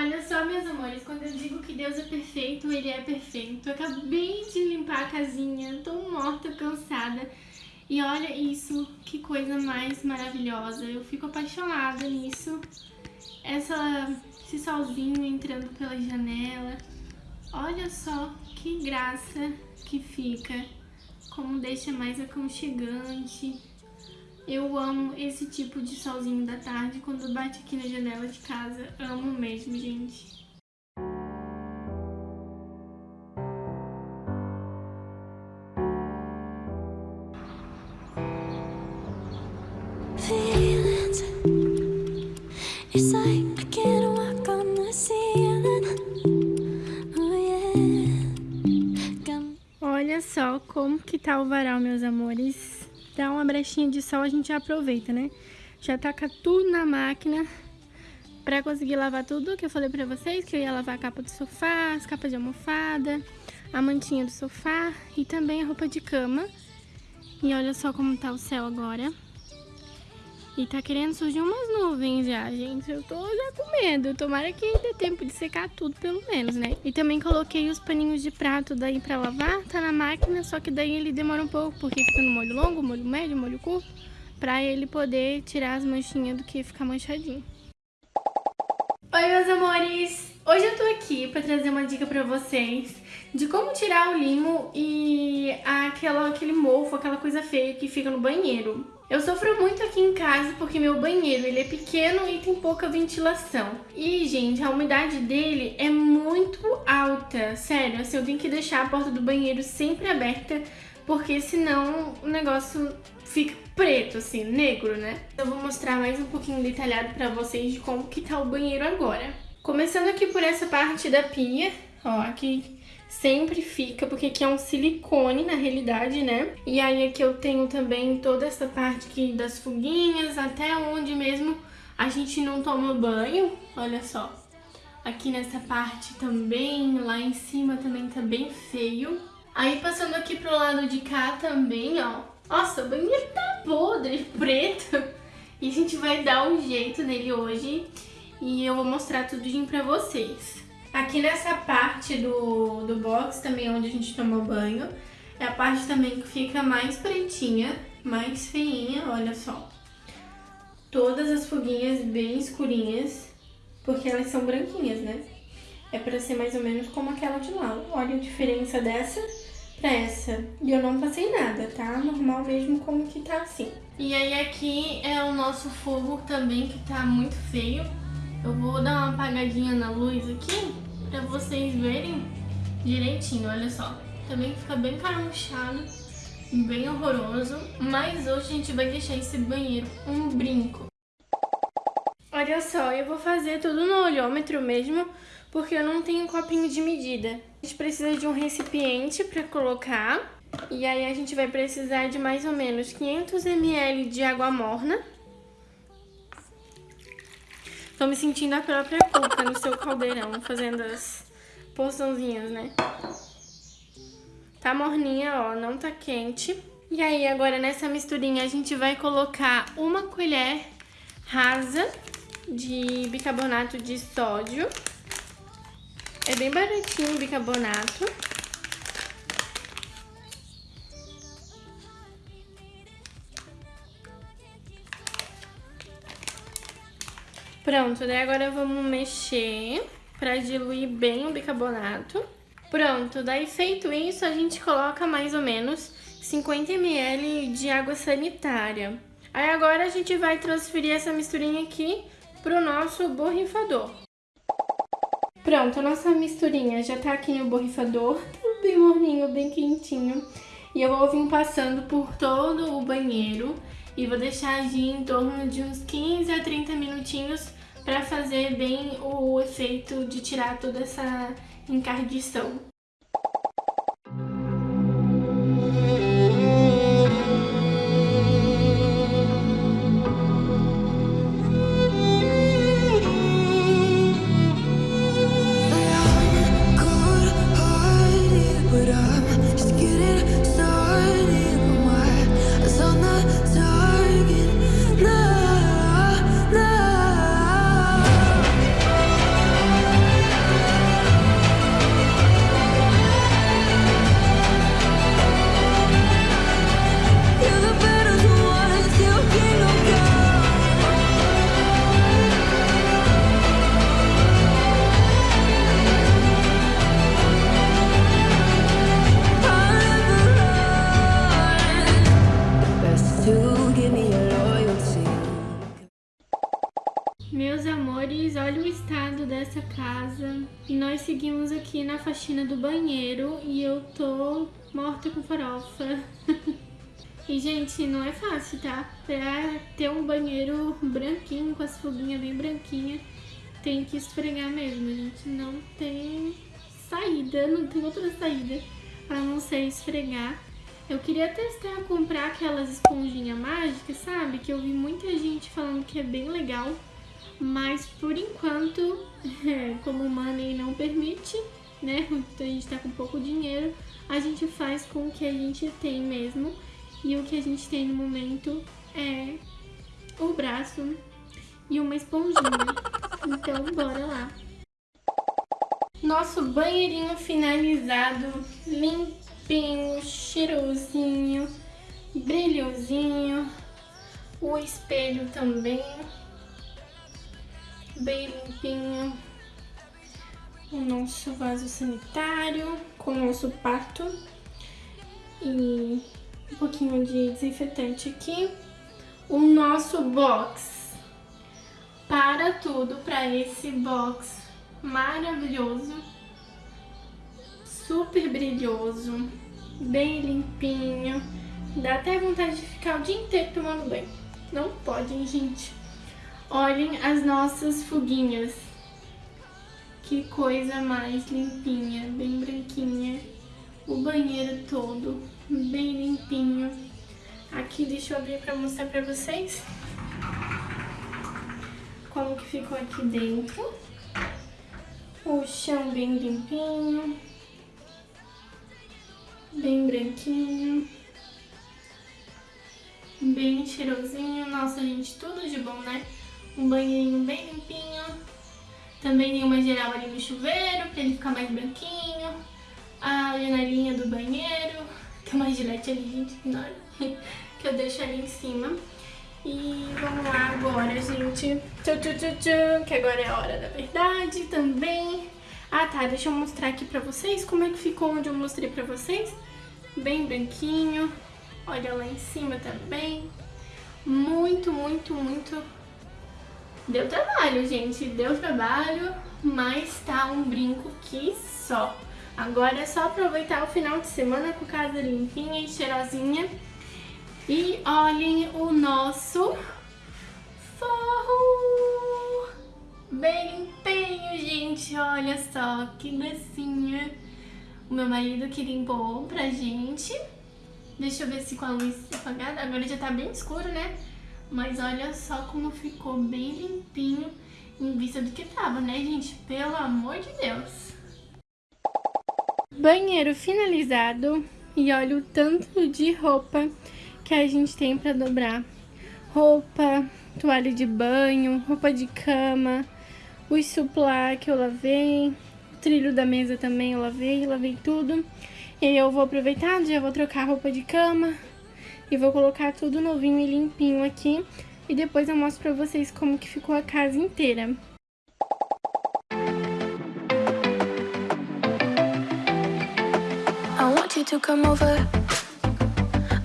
Olha só, meus amores, quando eu digo que Deus é perfeito, Ele é perfeito. Eu acabei de limpar a casinha, tô morta, cansada. E olha isso, que coisa mais maravilhosa. Eu fico apaixonada nisso. Essa, esse solzinho entrando pela janela. Olha só que graça que fica. Como deixa mais aconchegante. Eu amo esse tipo de solzinho da tarde quando bate aqui na janela de casa. Amo mesmo, gente. Oh, Olha só como que tá o varal, meus amores dá uma brechinha de sol, a gente aproveita, né? Já taca tudo na máquina pra conseguir lavar tudo que eu falei pra vocês, que eu ia lavar a capa do sofá, as capas de almofada, a mantinha do sofá e também a roupa de cama. E olha só como tá o céu agora. E tá querendo surgir umas nuvens já, gente. Eu tô já com medo. Tomara que dê tempo de secar tudo, pelo menos, né? E também coloquei os paninhos de prato daí pra lavar. Tá na máquina, só que daí ele demora um pouco, porque fica no molho longo, molho médio, molho curto. Pra ele poder tirar as manchinhas do que ficar manchadinho. Oi, meus amores! Hoje eu tô aqui pra trazer uma dica pra vocês de como tirar o limo e aquela, aquele mofo, aquela coisa feia que fica no banheiro. Eu sofro muito aqui em casa porque meu banheiro ele é pequeno e tem pouca ventilação. E, gente, a umidade dele é muito alta. Sério, assim, eu tenho que deixar a porta do banheiro sempre aberta porque senão o negócio fica preto, assim, negro, né? Eu vou mostrar mais um pouquinho detalhado pra vocês de como que tá o banheiro agora. Começando aqui por essa parte da pia, ó, aqui sempre fica, porque aqui é um silicone na realidade, né? E aí aqui eu tenho também toda essa parte aqui das fuguinhas, até onde mesmo a gente não toma banho, olha só. Aqui nessa parte também, lá em cima também tá bem feio. Aí passando aqui pro lado de cá também, ó. Nossa, o banheiro tá podre, preto. E a gente vai dar um jeito nele hoje. E eu vou mostrar tudinho pra vocês. Aqui nessa parte do, do box também onde a gente toma banho, é a parte também que fica mais pretinha, mais feinha, olha só. Todas as fuguinhas bem escurinhas, porque elas são branquinhas, né? É pra ser mais ou menos como aquela de lá. Olha a diferença dessa pra essa. E eu não passei nada, tá? Normal mesmo como que tá assim. E aí aqui é o nosso fogo também que tá muito feio. Eu vou dar uma apagadinha na luz aqui pra vocês verem direitinho, olha só. Também fica bem caramuchado, bem horroroso, mas hoje a gente vai deixar esse banheiro um brinco. Olha só, eu vou fazer tudo no olhômetro mesmo, porque eu não tenho copinho de medida. A gente precisa de um recipiente para colocar, e aí a gente vai precisar de mais ou menos 500 ml de água morna, Tô me sentindo a própria culpa no seu caldeirão, fazendo as porçãozinhas, né? Tá morninha, ó, não tá quente. E aí, agora nessa misturinha a gente vai colocar uma colher rasa de bicarbonato de sódio. É bem baratinho o bicarbonato. Pronto, daí agora vamos mexer pra diluir bem o bicarbonato. Pronto, daí feito isso, a gente coloca mais ou menos 50 ml de água sanitária. Aí agora a gente vai transferir essa misturinha aqui pro nosso borrifador. Pronto, a nossa misturinha já tá aqui no borrifador, tudo bem morninho, bem quentinho. E eu vou vir passando por todo o banheiro e vou deixar agir em torno de uns 15 a 30 minutinhos para fazer bem o efeito de tirar toda essa encardição. Seguimos aqui na faxina do banheiro e eu tô morta com farofa. e, gente, não é fácil, tá? Pra ter um banheiro branquinho, com as foguinhas bem branquinhas, tem que esfregar mesmo, gente. Não tem saída, não tem outra saída a não ser esfregar. Eu queria testar comprar aquelas esponjinhas mágicas, sabe? Que eu vi muita gente falando que é bem legal. Mas por enquanto, é, como o money não permite, né? Então a gente tá com pouco dinheiro, a gente faz com o que a gente tem mesmo. E o que a gente tem no momento é o braço e uma esponjinha. Então bora lá. Nosso banheirinho finalizado, limpinho, cheirosinho, brilhosinho. O espelho também, bem limpinho. O nosso vaso sanitário com o nosso pato. E um pouquinho de desinfetante aqui. O nosso box. Para tudo para esse box maravilhoso super brilhoso, bem limpinho. Dá até vontade de ficar o dia inteiro tomando banho. Não podem, gente. Olhem as nossas fuguinhas. Que coisa mais limpinha, bem branquinha. O banheiro todo, bem limpinho. Aqui, deixa eu abrir pra mostrar pra vocês. Como que ficou aqui dentro. O chão bem limpinho bem branquinho, bem cheirosinho. Nossa, gente, tudo de bom, né? Um banheirinho bem limpinho. Também tem uma geral ali no chuveiro, pra ele ficar mais branquinho. A janelinha do banheiro. Tem uma gilete ali, gente, ignora. que eu deixo ali em cima. E vamos lá agora, gente. Tchu, que agora é a hora da verdade também. Ah, tá, deixa eu mostrar aqui pra vocês como é que ficou onde eu mostrei pra vocês. Bem branquinho. Olha lá em cima também. Muito, muito, muito... Deu trabalho, gente. Deu trabalho, mas tá um brinco que só. Agora é só aproveitar o final de semana com casa limpinha e cheirosinha. E olhem o nosso forro! Bem limpinho, gente. Olha só que gracinha. O meu marido que limpou pra gente. Deixa eu ver se com a luz apagada. Agora já tá bem escuro, né? Mas olha só como ficou bem limpinho em vista do que tava, né, gente? Pelo amor de Deus. Banheiro finalizado. E olha o tanto de roupa que a gente tem pra dobrar. Roupa, toalha de banho, roupa de cama, os suplá que eu lavei, o trilho da mesa também eu lavei, lavei tudo. E aí eu vou aproveitar, já vou trocar a roupa de cama e vou colocar tudo novinho e limpinho aqui. E depois eu mostro pra vocês como que ficou a casa inteira. I want you to come over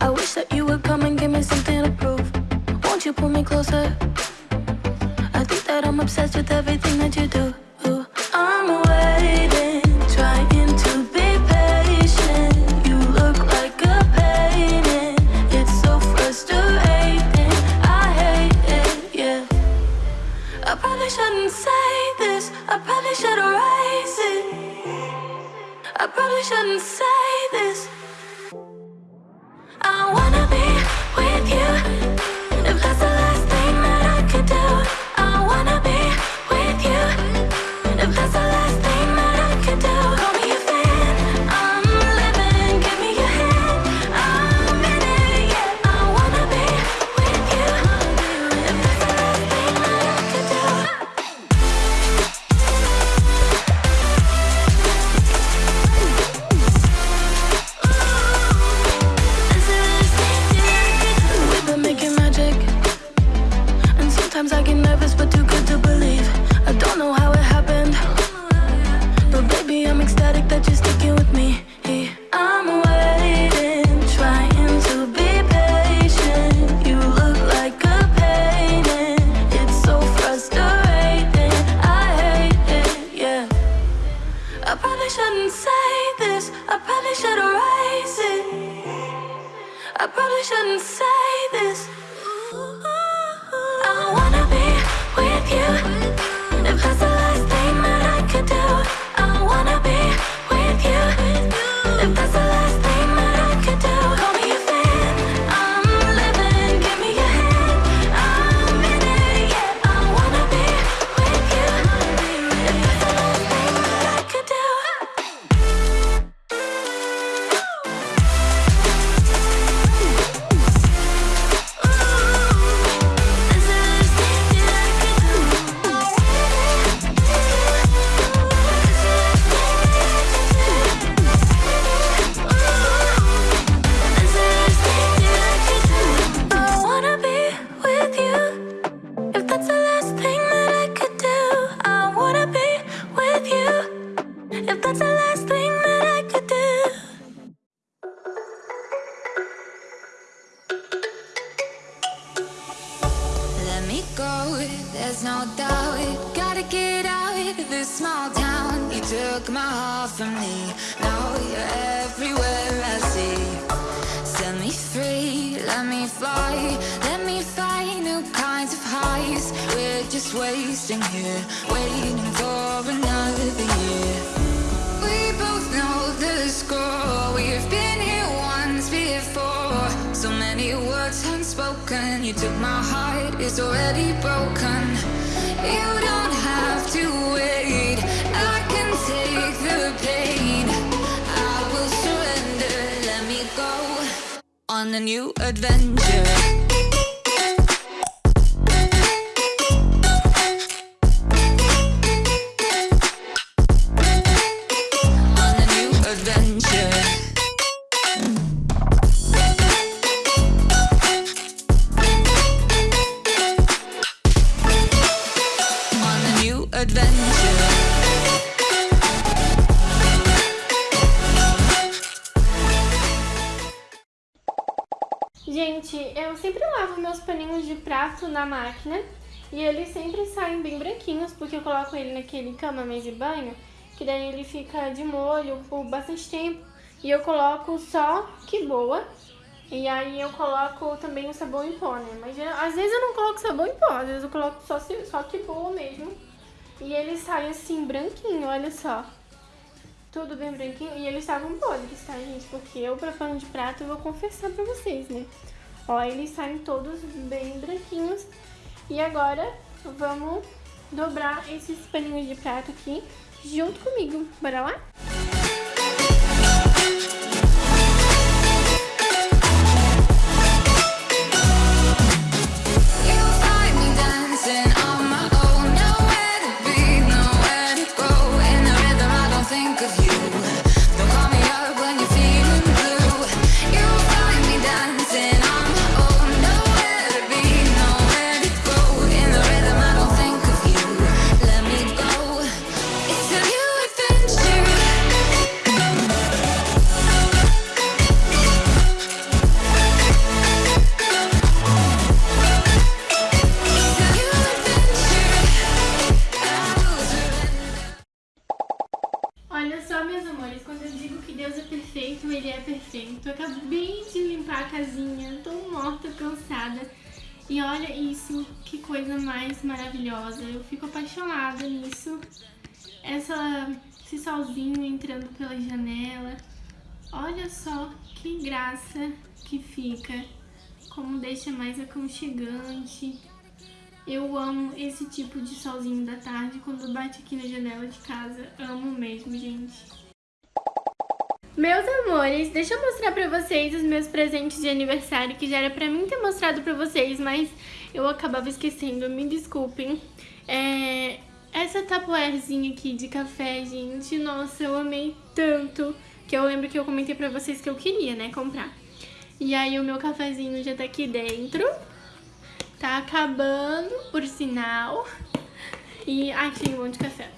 I wish that you would come and give me something to prove Won't you pull me closer that I'm obsessed with everything that you do. Inside. Me go, there's no doubt. Gotta get out of this small town. You took my heart from me, now you're everywhere I see. Set me free, let me fly. Let me find new kinds of highs. We're just wasting here, waiting for another year. We both know the score. We've been many words unspoken. You took my heart, it's already broken. You don't have to wait. I can take the pain. I will surrender. Let me go on a new adventure. Sempre lavo meus paninhos de prato na máquina e eles sempre saem bem branquinhos porque eu coloco ele naquele cama, mesa e banho, que daí ele fica de molho por bastante tempo e eu coloco só que boa e aí eu coloco também o sabão em pó, né? Mas às vezes eu não coloco sabão em pó, às vezes eu coloco só, só que boa mesmo e ele sai assim branquinho, olha só. Tudo bem branquinho. E eles estavam podres, tá, gente? Porque eu, pra pano de prato, vou confessar pra vocês, né? Ó, eles saem todos bem branquinhos. E agora, vamos dobrar esses paninhos de prato aqui junto comigo. Bora lá? You olha isso, que coisa mais maravilhosa. Eu fico apaixonada nisso. Essa, esse solzinho entrando pela janela. Olha só que graça que fica. Como deixa mais aconchegante. Eu amo esse tipo de solzinho da tarde quando bate aqui na janela de casa. Amo mesmo, gente. Meus amores, deixa eu mostrar pra vocês os meus presentes de aniversário, que já era pra mim ter mostrado pra vocês, mas eu acabava esquecendo, me desculpem. É, essa tapoerzinha aqui de café, gente, nossa, eu amei tanto, que eu lembro que eu comentei pra vocês que eu queria, né, comprar. E aí o meu cafezinho já tá aqui dentro, tá acabando, por sinal. E achei um monte de café.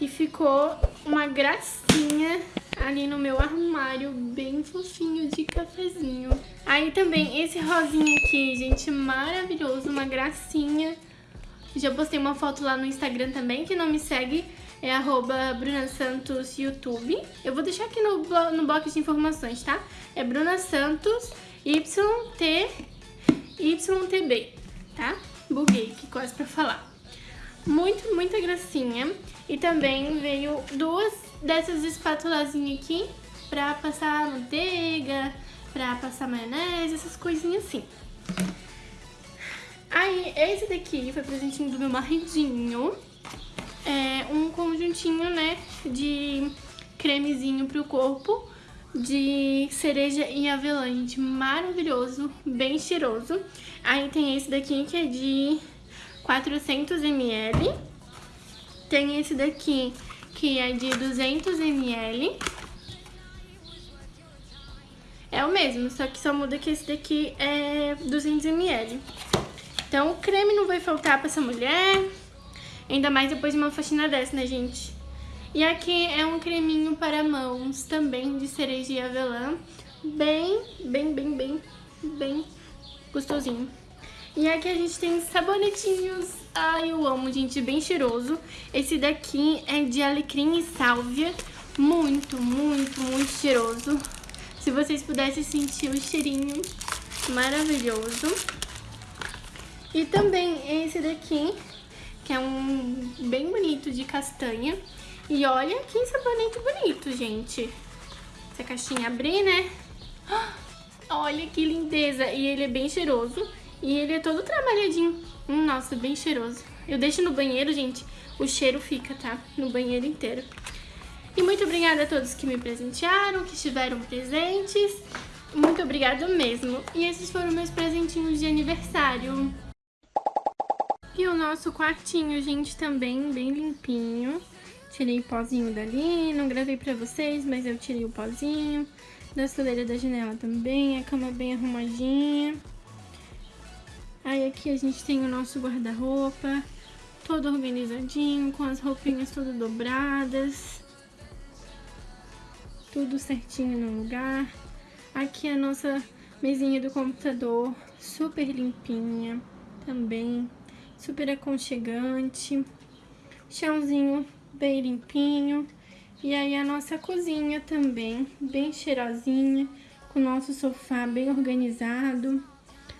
E ficou uma gracinha ali no meu armário, bem fofinho de cafezinho. Aí também esse rosinha aqui, gente, maravilhoso, uma gracinha. Já postei uma foto lá no Instagram também, que não me segue, é arroba Bruna Santos YouTube. Eu vou deixar aqui no, no box de informações, tá? É Bruna Santos YT YTB, tá? Buguei aqui quase pra falar. Muito, muita gracinha. E também veio duas dessas espátulazinhas aqui pra passar manteiga, pra passar maionese, essas coisinhas assim. Aí, esse daqui foi presentinho do meu maridinho. É um conjuntinho, né, de cremezinho pro corpo de cereja e avelã, gente, maravilhoso, bem cheiroso. Aí tem esse daqui que é de 400 ml. Tem esse daqui que é de 200 ml. É o mesmo, só que só muda que esse daqui é 200 ml. Então o creme não vai faltar pra essa mulher, ainda mais depois de uma faxina dessa, né, gente? E aqui é um creminho para mãos, também de cereja e avelã, bem, bem, bem, bem, bem gostosinho. E aqui a gente tem sabonetinhos, ai eu amo, gente, bem cheiroso. Esse daqui é de alecrim e sálvia, muito, muito, muito cheiroso. Se vocês pudessem sentir o cheirinho maravilhoso. E também esse daqui, que é um bem bonito de castanha. E olha que sabonete bonito, gente. Se a caixinha abrir, né? Olha que lindeza. E ele é bem cheiroso. E ele é todo trabalhadinho. Hum, nossa, bem cheiroso. Eu deixo no banheiro, gente. O cheiro fica, tá? No banheiro inteiro. E muito obrigada a todos que me presentearam, que estiveram presentes. Muito obrigada mesmo. E esses foram meus presentinhos de aniversário. E o nosso quartinho, gente, também bem limpinho. Tirei o pozinho dali, não gravei pra vocês, mas eu tirei o pozinho. Da soleira da janela também, a cama bem arrumadinha. Aí aqui a gente tem o nosso guarda-roupa, todo organizadinho, com as roupinhas todas dobradas. Tudo certinho no lugar. Aqui a nossa mesinha do computador, super limpinha também super aconchegante. Chãozinho bem limpinho. E aí a nossa cozinha também, bem cheirosinha, com o nosso sofá bem organizado.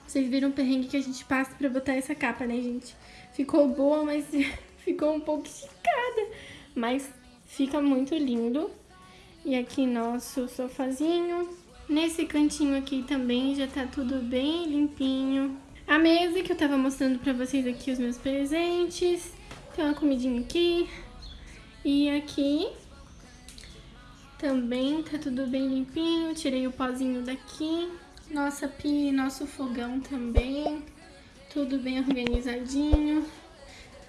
Vocês viram o perrengue que a gente passa pra botar essa capa, né, gente? Ficou boa, mas ficou um pouco esticada. Mas fica muito lindo. E aqui nosso sofazinho. Nesse cantinho aqui também já tá tudo bem limpinho. A mesa que eu tava mostrando pra vocês aqui os meus presentes. Tem uma comidinha aqui. E aqui também tá tudo bem limpinho. Tirei o pozinho daqui. Nossa pia, nosso fogão também. Tudo bem organizadinho.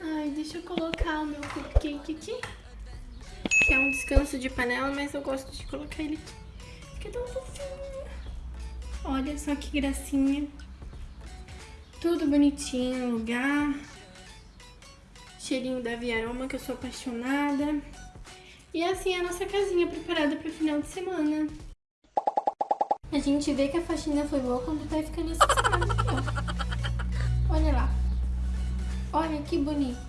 Ai, deixa eu colocar o meu cupcake aqui. Que é um descanso de panela, mas eu gosto de colocar ele aqui. Fica tão fofinho. Olha só que gracinha. Tudo bonitinho no lugar. Cheirinho da Viaroma, que eu sou apaixonada. E assim é a nossa casinha preparada para o final de semana. A gente vê que a faxina foi boa quando vai ficando esse aqui, ó. Olha lá. Olha que bonito.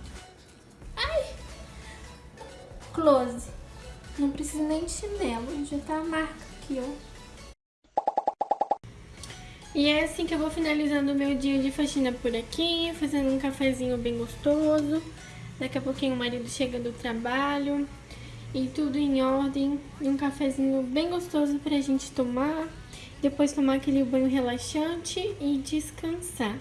Ai! Close. Não precisa nem de chinelo, já tá a marca aqui, ó. E é assim que eu vou finalizando o meu dia de faxina por aqui, fazendo um cafezinho bem gostoso. Daqui a pouquinho o marido chega do trabalho e tudo em ordem. E um cafezinho bem gostoso pra gente tomar. Depois tomar aquele banho relaxante e descansar.